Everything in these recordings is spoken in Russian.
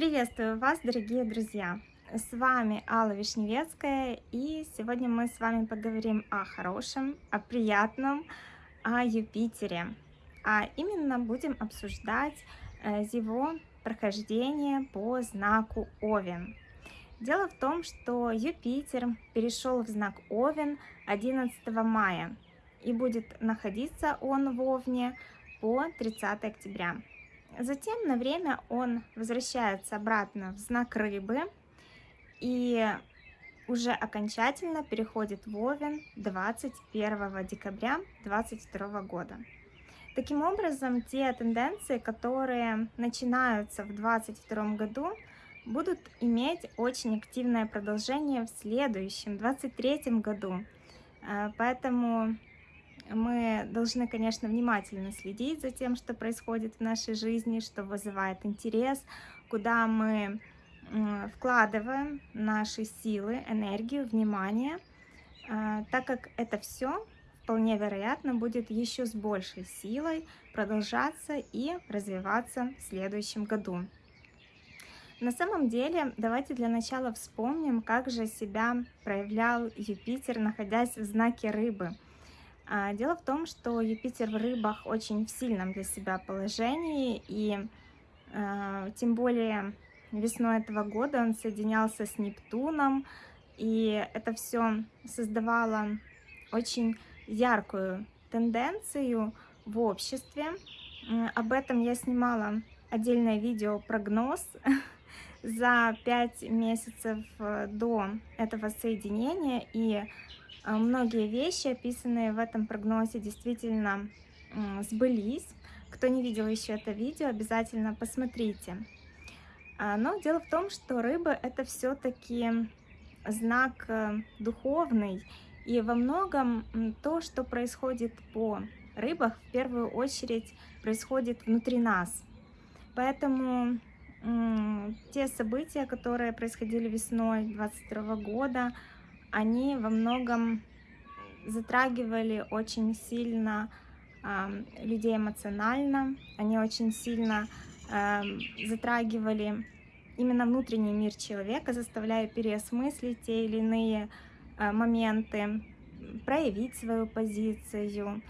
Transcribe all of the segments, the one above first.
Приветствую вас, дорогие друзья! С вами Алла Вишневецкая, и сегодня мы с вами поговорим о хорошем, о приятном, о Юпитере. А именно будем обсуждать э, его прохождение по знаку Овен. Дело в том, что Юпитер перешел в знак Овен 11 мая, и будет находиться он в Овне по 30 октября. Затем на время он возвращается обратно в знак рыбы и уже окончательно переходит в Овен 21 декабря 2022 года. Таким образом, те тенденции, которые начинаются в 2022 году, будут иметь очень активное продолжение в следующем, 2023 году. Э, поэтому мы должны, конечно, внимательно следить за тем, что происходит в нашей жизни, что вызывает интерес, куда мы вкладываем наши силы, энергию, внимание, а, так как это все вполне вероятно будет еще с большей силой продолжаться и развиваться в следующем году. На самом деле, давайте для начала вспомним, как же себя проявлял Юпитер, находясь в знаке рыбы – дело в том, что Юпитер в рыбах очень в сильном для себя положении, и э, тем более весной этого года он соединялся с Нептуном, и это все создавало очень яркую тенденцию в обществе. Об этом я снимала отдельное видео прогноз за 5 месяцев э, до этого соединения, и а, многие вещи, описанные в этом прогнозе, действительно сбылись. Кто не видел еще это видео, обязательно посмотрите. А, но дело в том, что рыбы это все-таки знак э, духовный. И во многом то, что происходит по рыбах, в первую очередь происходит внутри нас. Поэтому те события, которые происходили весной 22 года, они во многом затрагивали очень сильно э, людей эмоционально, они очень сильно э, затрагивали именно внутренний мир человека, заставляя переосмыслить те или иные э, моменты, проявить свою позицию.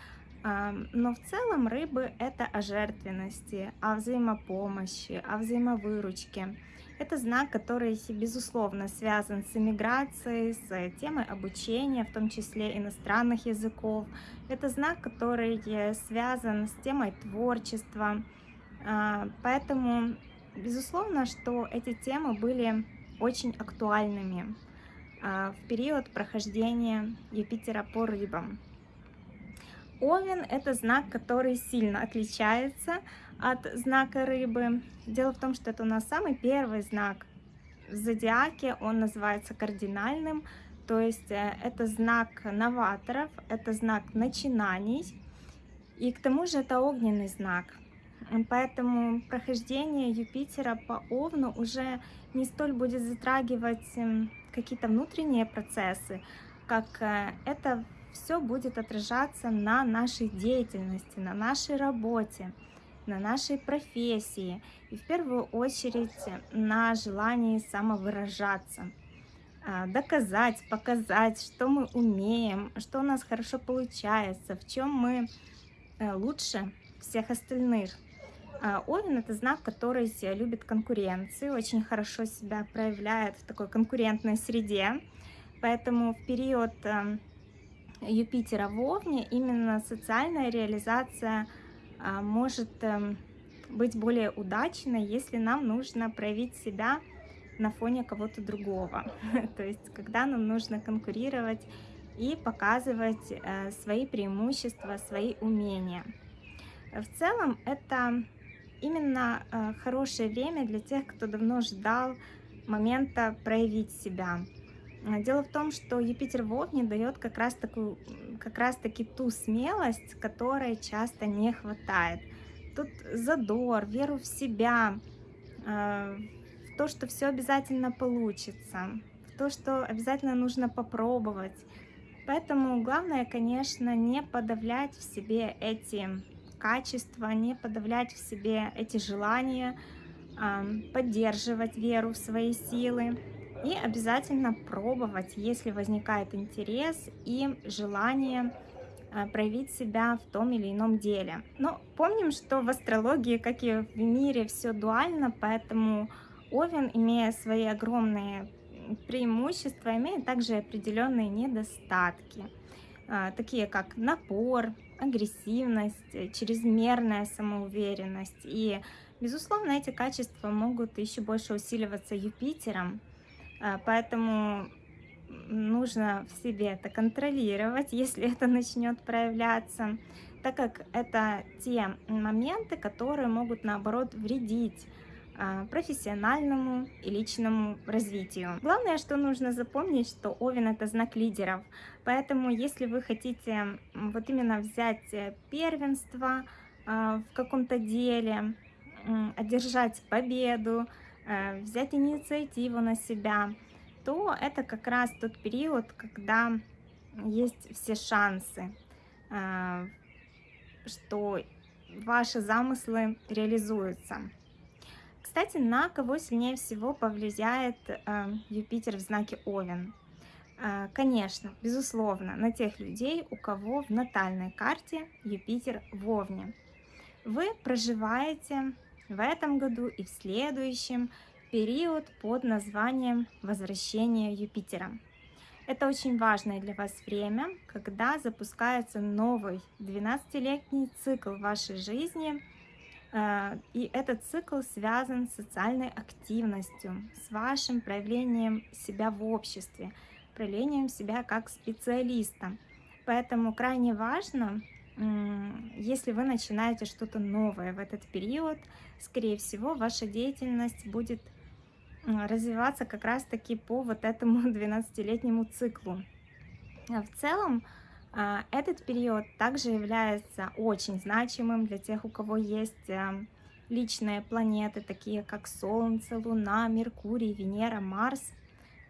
Э, но в целом рыбы это о жертвенности, о взаимопомощи, о взаимовыручке. Это знак, который, безусловно, связан с иммиграцией, с темой обучения, в том числе иностранных языков. Это знак, который связан с темой творчества. А, поэтому, безусловно, что эти темы были очень актуальными а, в период прохождения Юпитера по рыбам. Овен – это знак, который сильно отличается от знака рыбы. Дело в том, что это у нас самый первый знак в зодиаке, он называется кардинальным, то есть э, это знак новаторов, это знак начинаний, и к тому же это огненный знак. Поэтому прохождение Юпитера по Овну уже не столь будет затрагивать эм, какие-то внутренние процессы, как э, это все будет отражаться на нашей деятельности, на нашей работе на нашей профессии и в первую очередь на желании самовыражаться, а, доказать, показать, что мы умеем, что у нас хорошо получается, в чем мы э, лучше всех остальных. А, Овен – это знак, который любит конкуренцию, очень хорошо себя проявляет в такой конкурентной среде. Поэтому в период э, Юпитера в Овне именно социальная реализация – а, может эм, быть более удачной, если нам нужно проявить себя на фоне кого-то другого. То есть, когда нам нужно конкурировать и показывать э, свои преимущества, свои умения. В целом, это именно э, хорошее время для тех, кто давно ждал момента проявить себя. Дело в том, что Юпитер в Овне дает как раз, такую, как раз таки ту смелость, которой часто не хватает. Тут задор, веру в себя, э, в то, что все обязательно получится, в то, что обязательно нужно попробовать. Поэтому главное, конечно, не подавлять в себе эти качества, не подавлять в себе эти желания, поддерживать веру в свои силы и обязательно пробовать, если возникает интерес и желание а, проявить себя в том или ином деле. Но помним, что в астрологии, как и в мире, все дуально, поэтому Овен, имея свои огромные преимущества, имеет также определенные недостатки, а, такие как напор, агрессивность, чрезмерная самоуверенность. И, безусловно, эти качества могут еще больше усиливаться Юпитером, поэтому нужно в себе это контролировать, если это начнет проявляться, так как это те моменты, которые могут наоборот вредить а, профессиональному и личному развитию. Главное, что нужно запомнить, что Овен это знак лидеров, поэтому если вы хотите вот именно взять э, первенство а, в каком-то деле, одержать победу, взять инициативу на себя, то это как раз тот период, когда есть все шансы, а, что ваши замыслы реализуются. Кстати, на кого сильнее всего повлияет а, Юпитер в знаке Овен? Конечно, безусловно, на тех людей, у кого в натальной карте Юпитер в Овне. Вы проживаете в этом году и в следующем период под названием «Возвращение Юпитера». Это очень важное для вас время, когда запускается новый 12-летний цикл вашей жизни, э, и этот цикл связан с социальной активностью, с вашим проявлением себя в обществе, проявлением себя как специалиста. Поэтому крайне важно, если вы начинаете что-то новое в этот период, скорее всего, ваша деятельность будет развиваться как раз-таки по вот этому 12-летнему циклу. А в целом, а, этот период также является очень значимым для тех, у кого есть а, личные планеты, такие как Солнце, Луна, Меркурий, Венера, Марс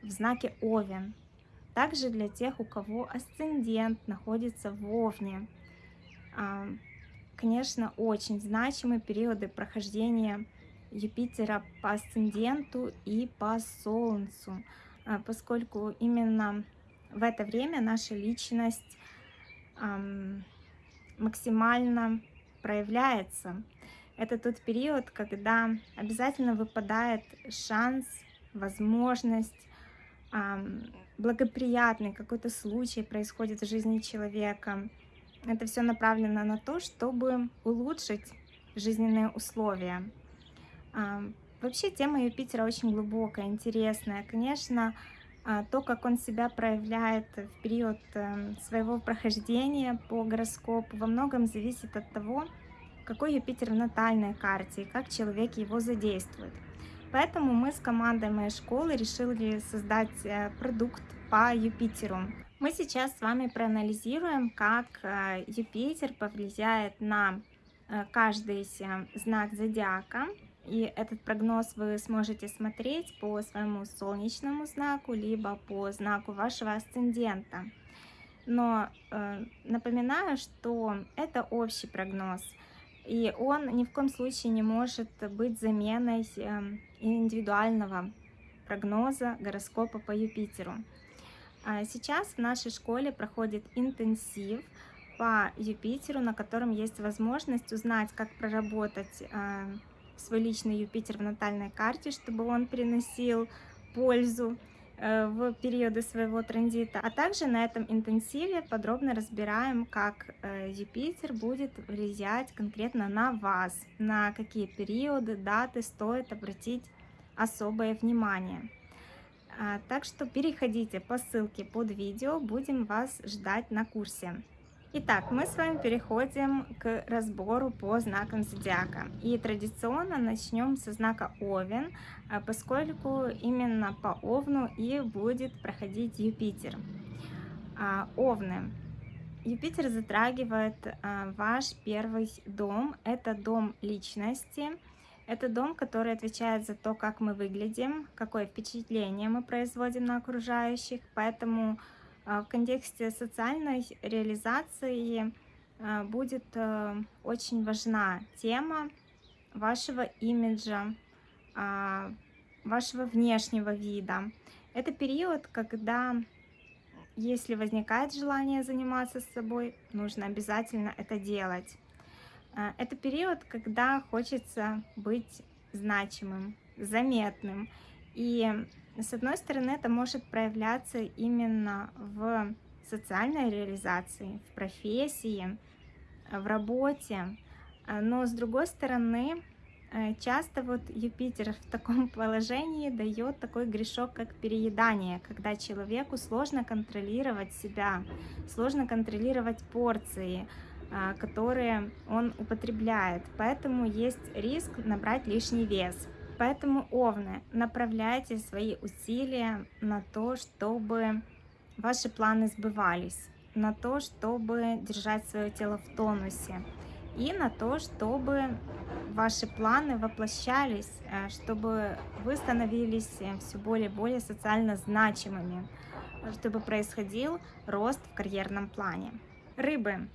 в знаке Овен. Также для тех, у кого асцендент находится в Овне. Конечно, очень значимые периоды прохождения Юпитера по асценденту и по Солнцу, а, поскольку именно в это время наша личность максимально проявляется. Это тот период, когда обязательно выпадает шанс, возможность, благоприятный какой-то случай происходит в жизни человека. Это все направлено на то, чтобы улучшить жизненные условия. Вообще тема Юпитера очень глубокая, интересная. Конечно, а, то, как он себя проявляет в период эм, своего прохождения по гороскопу, во многом зависит от того, какой Юпитер в натальной карте и как человек его задействует. Поэтому мы с командой моей школы решили создать э, продукт по Юпитеру. Мы сейчас с вами проанализируем, как э, Юпитер повлияет на э, каждый знак зодиака и этот прогноз вы сможете смотреть по своему солнечному знаку, либо по знаку вашего асцендента. Но э, напоминаю, что это общий прогноз, и он ни в коем случае не может быть заменой э, индивидуального прогноза гороскопа по Юпитеру. А сейчас в нашей школе проходит интенсив по Юпитеру, на котором есть возможность узнать, как проработать э, свой личный Юпитер в натальной карте, чтобы он приносил пользу э, в периоды своего транзита. А также на этом интенсиве подробно разбираем, как э, Юпитер будет влиять конкретно на вас, на какие периоды, даты стоит обратить особое внимание. А, так что переходите по ссылке под видео, будем вас ждать на курсе. Итак, мы с вами переходим к разбору по знакам зодиака. И традиционно начнем со знака Овен, а, поскольку именно по Овну и будет проходить Юпитер. А, Овны. Юпитер затрагивает ваш первый дом. Это дом личности. Это дом, который отвечает за то, как мы выглядим, какое впечатление мы производим на окружающих. Поэтому а, в контексте социальной реализации а, будет э, очень важна тема вашего имиджа, а, вашего внешнего вида. Это период, когда, если возникает желание заниматься собой, нужно обязательно это делать. А, это период, когда хочется быть значимым, заметным. И с одной стороны, это может проявляться именно в социальной реализации, в профессии, в работе. А, но с другой стороны, э, часто вот Юпитер в таком положении дает такой грешок, как переедание, когда человеку сложно контролировать себя, сложно контролировать порции, которые он употребляет. Поэтому есть риск набрать лишний вес. Поэтому, овны, направляйте свои усилия на то, чтобы ваши планы сбывались, на то, чтобы держать свое тело в тонусе и на то, чтобы ваши планы воплощались, э, чтобы вы становились э, все более и более социально значимыми, чтобы происходил рост в карьерном плане. Рыбы.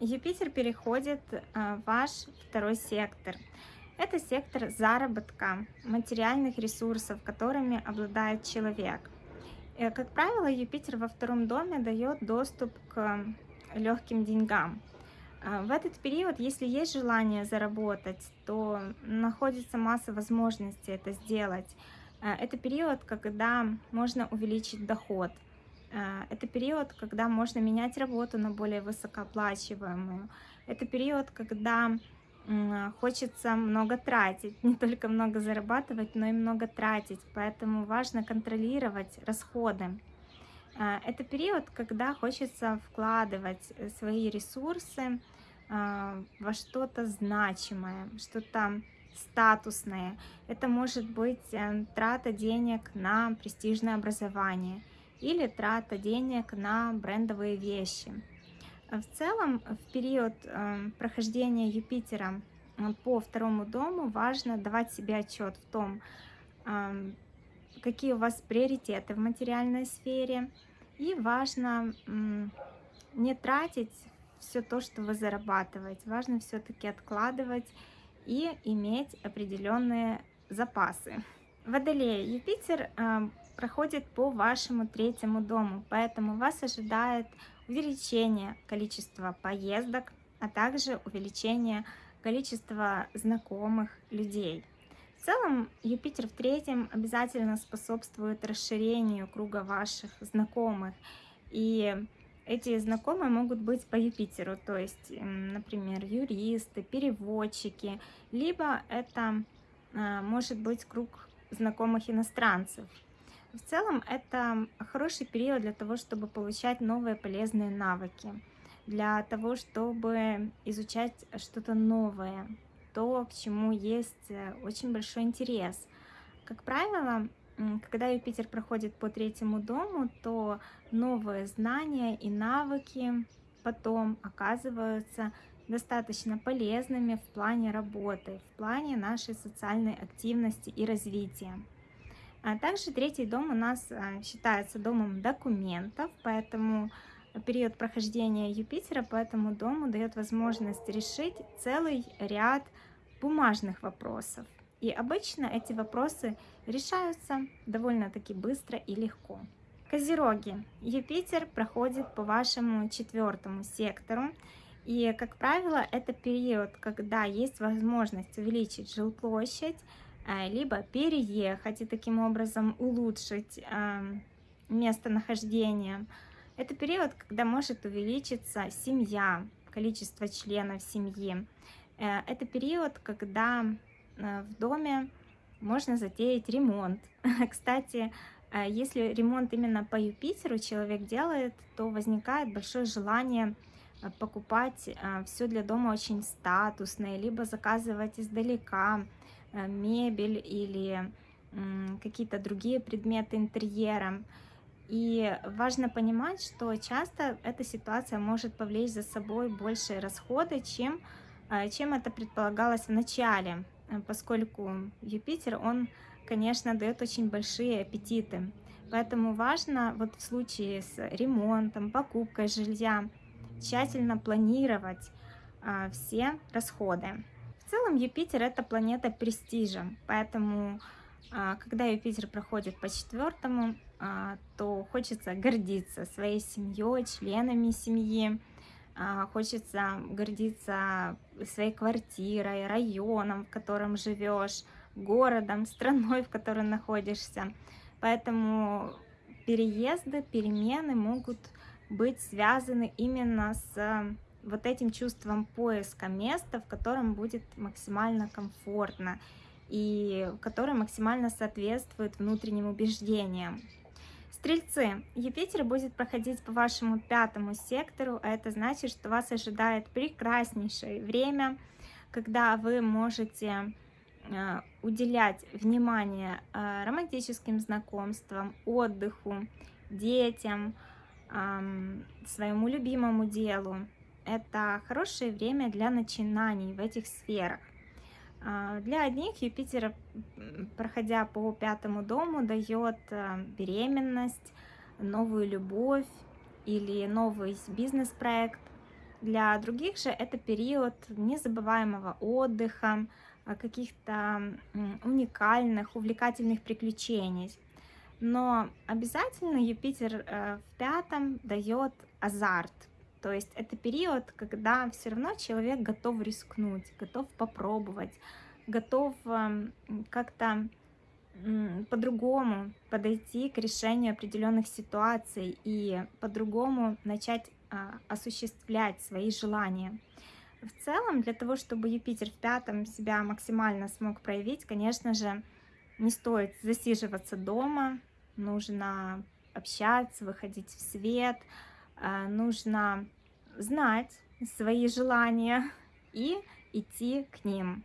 Юпитер переходит э, в ваш второй сектор. Это сектор заработка, материальных ресурсов, которыми обладает человек. И, как правило, Юпитер во втором доме дает доступ к легким деньгам. А, в этот период, если есть желание заработать, то находится масса возможностей это сделать. А, это период, когда можно увеличить доход. А, это период, когда можно менять работу на более высокооплачиваемую. Это период, когда хочется много тратить, не только много зарабатывать, но и много тратить, поэтому важно контролировать расходы. А, это период, когда хочется вкладывать э, свои ресурсы а, во что-то значимое, что-то статусное. Это может быть э, трата денег на престижное образование или трата денег на брендовые вещи. В целом, в период эм, прохождения Юпитера э, по второму дому важно давать себе отчет в том, эм, какие у вас приоритеты в материальной сфере. И важно не тратить все то, что вы зарабатываете. Важно все-таки откладывать и иметь определенные запасы. Водолея, Юпитер проходит по вашему третьему дому, поэтому вас ожидает увеличение количества поездок, а также увеличение количества знакомых людей. В целом, Юпитер в третьем обязательно способствует расширению круга ваших знакомых. И эти знакомые могут быть по Юпитеру, то есть, например, юристы, переводчики, либо это а, может быть круг знакомых иностранцев. В целом это хороший период для того, чтобы получать новые полезные навыки, для того, чтобы изучать что-то новое, то, к чему есть э, очень большой интерес. Как правило, когда Юпитер проходит по третьему дому, то новые знания и навыки потом оказываются достаточно полезными в плане работы, в плане нашей социальной активности и развития. А также третий дом у нас а, считается домом документов, поэтому период прохождения Юпитера по этому дому дает возможность решить целый ряд бумажных вопросов. И обычно эти вопросы решаются довольно-таки быстро и легко. Козероги. Юпитер проходит по вашему четвертому сектору. И, как правило, это период, когда есть возможность увеличить жилплощадь, либо переехать и таким образом улучшить местонахождение. Это период, когда может увеличиться семья, количество членов семьи. Э, это период, когда э, в доме можно затеять ремонт. Кстати, если ремонт именно по Юпитеру человек делает, то возникает большое желание покупать все для дома очень статусное, либо заказывать издалека, Э, мебель или какие-то другие предметы интерьера. И важно понимать, что часто эта ситуация может повлечь за собой большие расходы, чем, э, чем это предполагалось в начале, э, поскольку Юпитер, он, конечно, дает очень большие аппетиты. Поэтому важно вот в случае с ремонтом, покупкой жилья тщательно планировать все расходы В целом Юпитер это планета престижа, поэтому а, когда Юпитер проходит по четвертому, а, то хочется гордиться своей семьей, членами семьи, а, хочется гордиться своей квартирой, районом, в котором живешь, городом, страной, в которой находишься. Поэтому переезды, перемены могут быть связаны именно с вот этим чувством поиска места, в котором будет максимально комфортно и который максимально соответствует внутренним убеждениям. Стрельцы, Юпитер будет проходить по вашему пятому сектору, а это значит, что вас ожидает прекраснейшее время, когда вы можете э, уделять внимание э, романтическим знакомствам, отдыху, детям, своему любимому делу. Это хорошее время для начинаний в этих сферах. А, для одних Юпитер, проходя по пятому дому, дает э, беременность, новую любовь или новый бизнес-проект. Для других же это период незабываемого отдыха, а, каких-то уникальных, увлекательных приключений. Но обязательно Юпитер э, в пятом дает азарт, то есть это период, когда все равно человек готов рискнуть, готов попробовать, готов эм, как-то по-другому подойти к решению определенных ситуаций и по-другому начать а, осуществлять свои желания. В целом, для того, чтобы Юпитер в пятом себя максимально смог проявить, конечно же, не стоит засиживаться дома, нужно общаться, выходить в свет, нужно знать свои желания и идти к ним.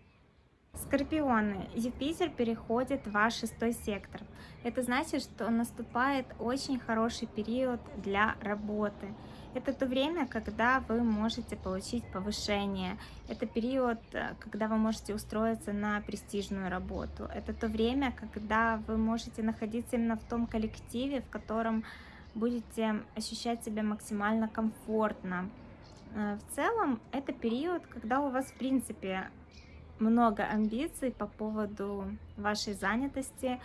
Скорпионы, Юпитер переходит в ваш шестой сектор. Это значит, что наступает очень хороший период для работы. Это то время, когда вы можете получить повышение. Это период, когда вы можете устроиться на престижную работу. Это то время, когда вы можете находиться именно в том коллективе, в котором будете ощущать себя максимально комфортно. Э, в целом, это период, когда у вас, в принципе, много амбиций по поводу вашей занятости.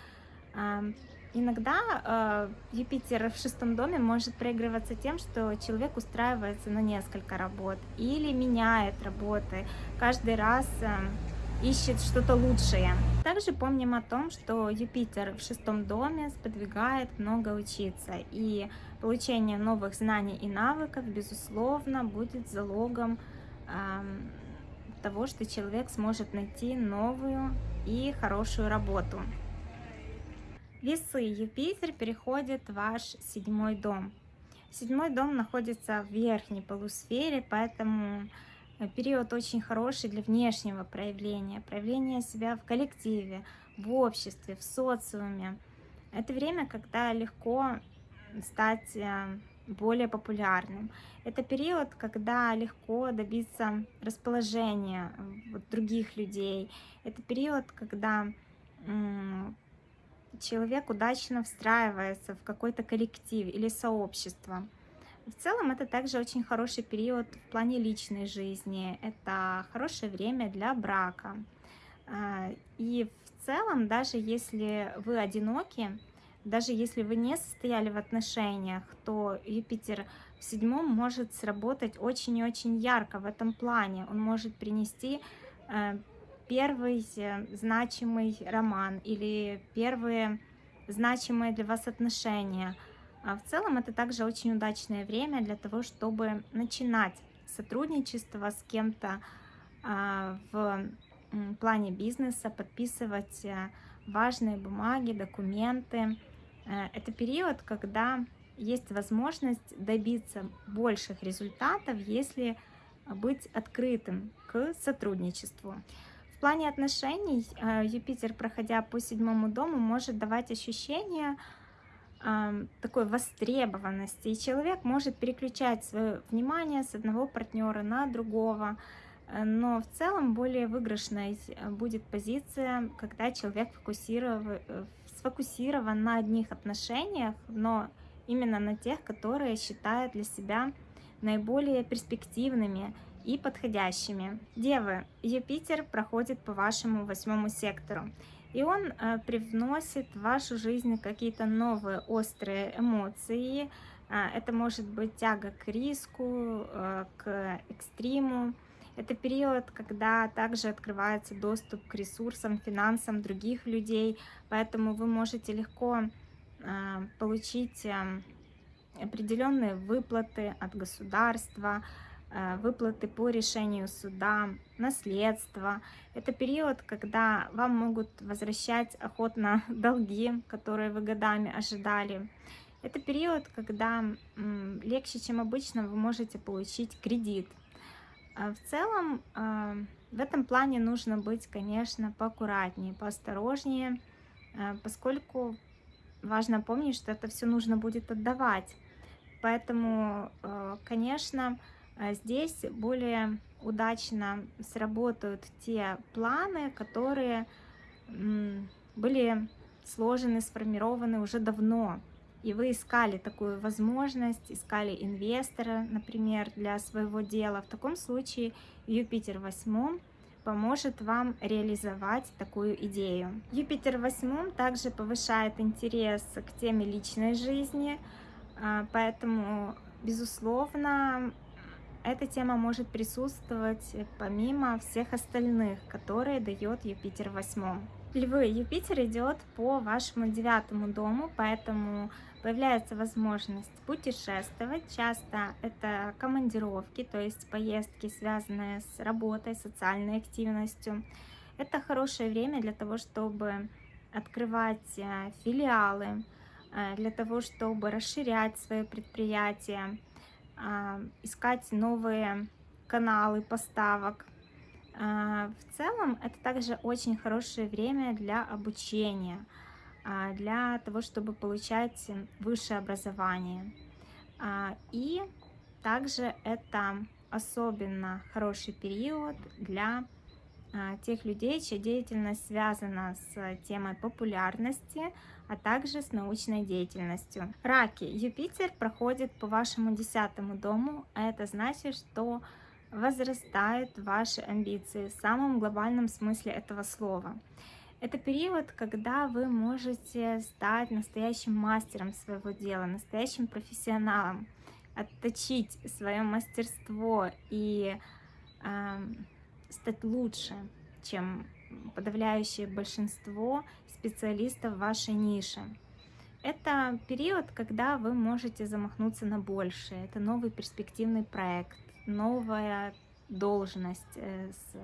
Эм, иногда э, Юпитер в шестом доме может проигрываться тем, что человек устраивается на несколько работ или меняет работы каждый раз эм, ищет что-то лучшее. Также помним о том, что Юпитер в шестом доме сподвигает много учиться, и получение новых знаний и навыков, безусловно, будет залогом э, того, что человек сможет найти новую и хорошую работу. Весы Юпитер переходит в ваш седьмой дом. Седьмой дом находится в верхней полусфере, поэтому период очень хороший для внешнего проявления, проявления себя в коллективе, в обществе, в социуме. Это время, когда легко стать э, более популярным. Это период, когда легко добиться расположения вот, других людей. Это период, когда человек удачно встраивается в какой-то коллектив или сообщество. В целом это также очень хороший период в плане личной жизни, это хорошее время для брака. А, и в целом, даже если вы одиноки, даже если вы не состояли в отношениях, то Юпитер в седьмом может сработать очень и очень ярко в этом плане. Он может принести э, первый значимый роман или первые значимые для вас отношения – а в целом это также очень удачное время для того, чтобы начинать сотрудничество с кем-то а, в плане бизнеса, подписывать э, важные бумаги, документы. Э, это период, когда есть возможность добиться больших результатов, если быть открытым к сотрудничеству. В плане отношений э, Юпитер, проходя по седьмому дому, может давать ощущение, такой востребованности, и человек может переключать свое внимание с одного партнера на другого, э, но в целом более выигрышной э, будет позиция, когда человек фокусирован, э, сфокусирован на одних отношениях, но именно на тех, которые считает для себя наиболее перспективными и подходящими. Девы, Юпитер проходит по вашему восьмому сектору, и он э, привносит в вашу жизнь какие-то новые острые эмоции. Э, это может быть тяга к риску, э, к экстриму. Это период, когда также открывается доступ к ресурсам, финансам других людей, поэтому вы можете легко получить э, определенные выплаты от государства, выплаты по решению суда, наследство. Это период, когда вам могут возвращать охотно долги, которые вы годами ожидали. Это период, когда легче, чем обычно, вы можете получить кредит. А в целом, э, в этом плане нужно быть, конечно, поаккуратнее, поосторожнее, э, поскольку важно помнить, что это все нужно будет отдавать. Поэтому, конечно, здесь более удачно сработают те планы, которые были сложены, сформированы уже давно. И вы искали такую возможность, искали инвестора, например, для своего дела. В таком случае Юпитер восьмом поможет вам реализовать такую идею. Юпитер восьмом также повышает интерес к теме личной жизни, а, поэтому, безусловно, эта тема может присутствовать помимо всех остальных, которые дает Юпитер в восьмом. Львы, Юпитер идет по вашему девятому дому, поэтому появляется возможность путешествовать. Часто это командировки, то есть поездки, связанные с работой, социальной активностью. Это хорошее время для того, чтобы открывать э, филиалы, э, для того, чтобы расширять свое предприятие, искать новые каналы поставок. А, в целом, это также очень хорошее время для обучения, а, для того, чтобы получать высшее образование. И также это особенно хороший период для тех людей, чья деятельность связана с темой популярности, а также с научной деятельностью. Раки. Юпитер проходит по вашему десятому дому, а это значит, что возрастают ваши амбиции в самом глобальном смысле этого слова. Это период, когда вы можете стать настоящим мастером своего дела, настоящим профессионалом, отточить свое мастерство и э, стать лучше, чем подавляющее большинство специалистов вашей нише. Это период, когда вы можете замахнуться на большее. Это новый перспективный проект, новая должность э, с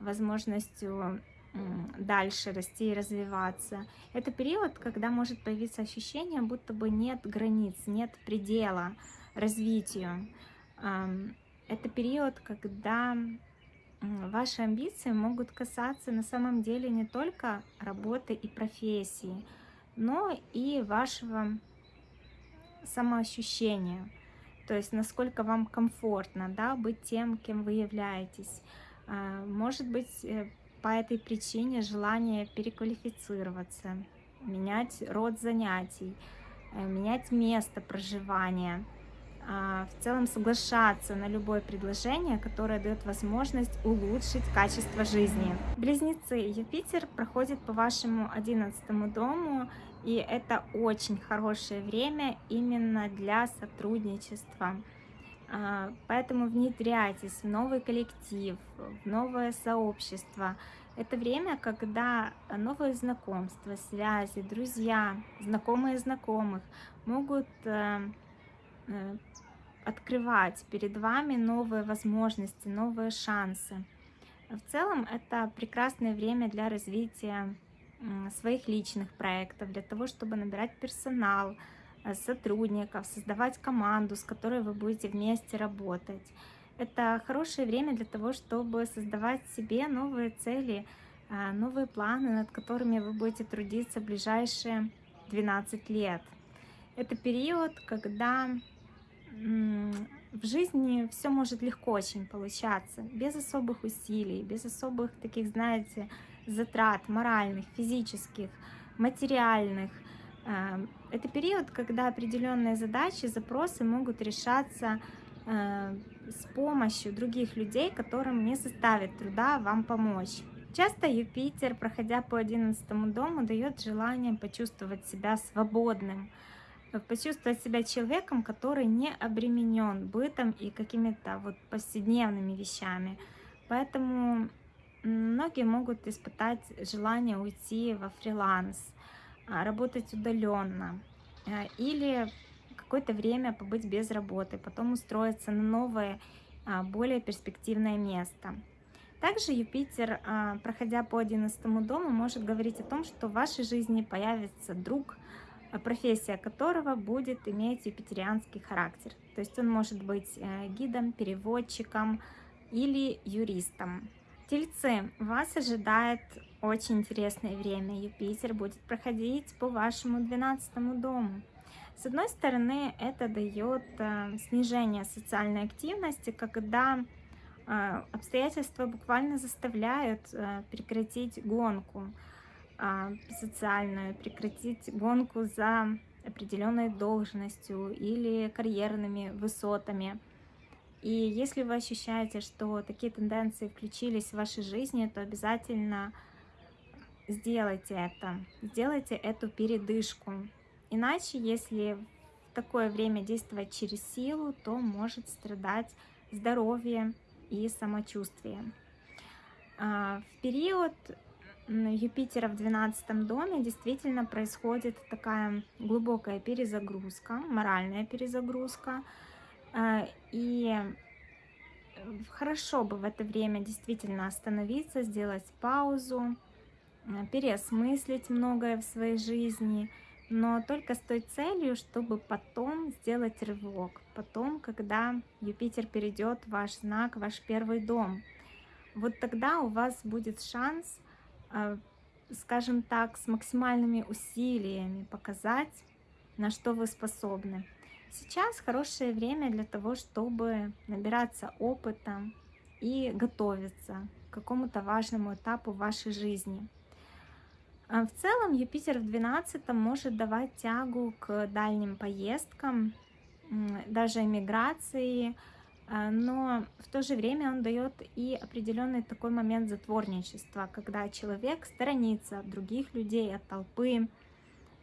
возможностью дальше расти и развиваться. Это период, когда может появиться ощущение, будто бы нет границ, нет предела развитию. Это период, когда ваши амбиции могут касаться на самом деле не только работы и профессии, но и вашего самоощущения. То есть насколько вам комфортно да, быть тем, кем вы являетесь. А, может быть, э, по этой причине желание переквалифицироваться, менять род занятий, э, менять место проживания – в целом соглашаться на любое предложение, которое дает возможность улучшить качество жизни. Близнецы, Юпитер проходит по вашему одиннадцатому дому, и это очень хорошее время именно для сотрудничества. А, поэтому внедряйтесь в новый коллектив, в новое сообщество. Это время, когда новые знакомства, связи, друзья, знакомые знакомых могут э, открывать перед вами новые возможности, новые шансы. В целом это прекрасное время для развития своих личных проектов, для того, чтобы набирать персонал, э, сотрудников, создавать команду, с которой вы будете вместе работать. Это хорошее время для того, чтобы создавать себе новые цели, э, новые планы, над которыми вы будете трудиться в ближайшие 12 лет. Это период, когда в жизни все может легко очень получаться, без особых усилий, без особых таких, знаете, затрат моральных, физических, материальных. Э, это период, когда определенные задачи, запросы могут решаться э, с помощью других людей, которым не составит труда вам помочь. Часто Юпитер, проходя по 11 дому, дает желание почувствовать себя свободным, почувствовать себя человеком, который не обременен бытом и какими-то вот повседневными вещами. Поэтому многие могут испытать желание уйти во фриланс, а, работать удаленно а, или какое-то время побыть без работы, потом устроиться на новое, а, более перспективное место. Также Юпитер, проходя по 11 дому, может говорить о том, что в вашей жизни появится друг, профессия которого будет иметь юпитерианский характер. То есть он может быть э, гидом, переводчиком или юристом. Тельцы, вас ожидает очень интересное время. Юпитер будет проходить по вашему 12 дому. С одной стороны, это дает э, снижение социальной активности, когда э, обстоятельства буквально заставляют э, прекратить гонку э, социальную, прекратить гонку за определенной должностью или карьерными высотами. И если вы ощущаете, что такие тенденции включились в вашей жизни, то обязательно сделайте это. Сделайте эту передышку. Иначе, если в такое время действовать через силу, то может страдать здоровье и самочувствие. А, в период Юпитера в 12 доме действительно происходит такая глубокая перезагрузка, моральная перезагрузка, а, и э, хорошо бы в это время действительно остановиться, сделать паузу, э, переосмыслить многое в своей жизни, но только с той целью, чтобы потом сделать рывок, потом, когда Юпитер перейдет в ваш знак, ваш первый дом. Вот тогда у вас будет шанс, э, скажем так, с максимальными усилиями показать, на что вы способны. Сейчас хорошее время для того, чтобы набираться опыта и готовиться к какому-то важному этапу вашей жизни. А в целом Юпитер в 12 может давать тягу к дальним поездкам, даже эмиграции, а, но в то же время он дает и определенный такой момент затворничества, когда человек сторонится от других людей, от толпы,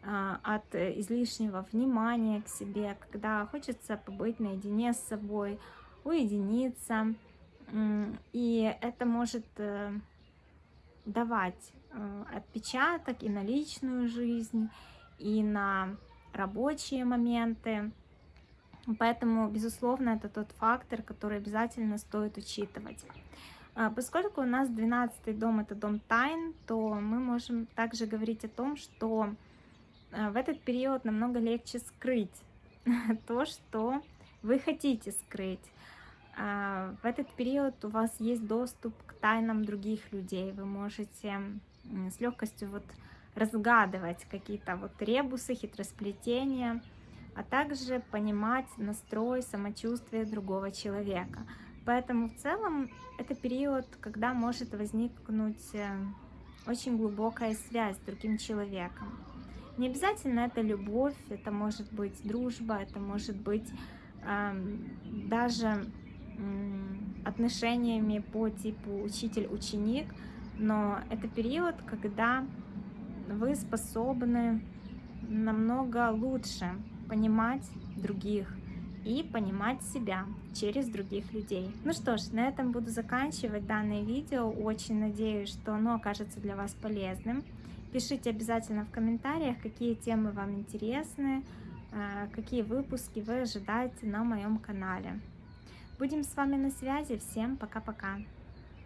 а, от излишнего внимания к себе, когда хочется побыть наедине с собой, уединиться. И это может э, давать э, отпечаток и на личную жизнь, и на рабочие моменты. Поэтому, безусловно, это тот фактор, который обязательно стоит учитывать. А, поскольку у нас 12 дом – это дом тайн, то мы можем также говорить о том, что а, в этот период намного легче скрыть то, что вы хотите скрыть. А, в этот период у вас есть доступ к тайнам других людей. Вы можете с легкостью вот разгадывать какие-то вот ребусы, хитросплетения, а также понимать настрой, самочувствие другого человека. Поэтому в целом это период, когда может возникнуть э, очень глубокая связь с другим человеком. Не обязательно это любовь, это может быть дружба, это может быть э, даже э, отношениями по типу учитель-ученик, но это период, когда вы способны намного лучше понимать других и понимать себя через других людей. Ну что ж, на этом буду заканчивать данное видео. Очень надеюсь, что оно окажется для вас полезным. Пишите обязательно в комментариях, какие темы вам интересны, э, какие выпуски вы ожидаете на моем канале. Будем с вами на связи. Всем пока-пока.